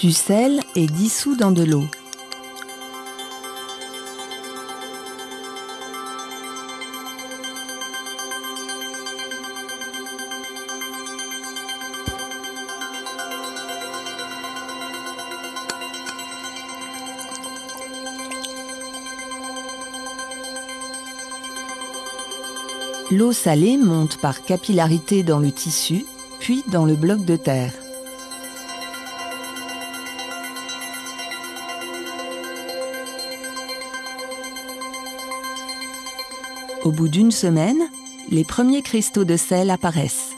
Du sel est dissous dans de l'eau. L'eau salée monte par capillarité dans le tissu, puis dans le bloc de terre. Au bout d'une semaine, les premiers cristaux de sel apparaissent.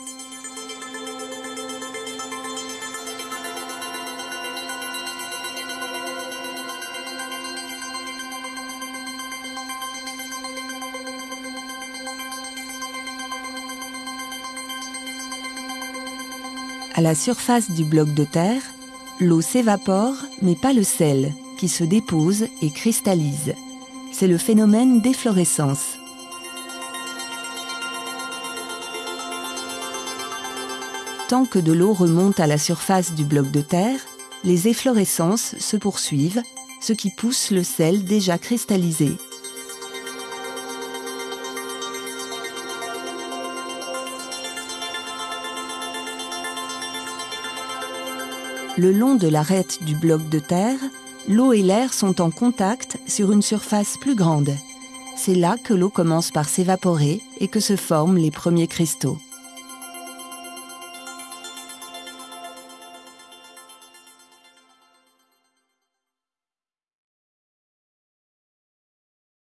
À la surface du bloc de terre, l'eau s'évapore, mais pas le sel, qui se dépose et cristallise. C'est le phénomène d'efflorescence. Tant que de l'eau remonte à la surface du bloc de terre, les efflorescences se poursuivent, ce qui pousse le sel déjà cristallisé. Le long de l'arête du bloc de terre, l'eau et l'air sont en contact sur une surface plus grande. C'est là que l'eau commence par s'évaporer et que se forment les premiers cristaux.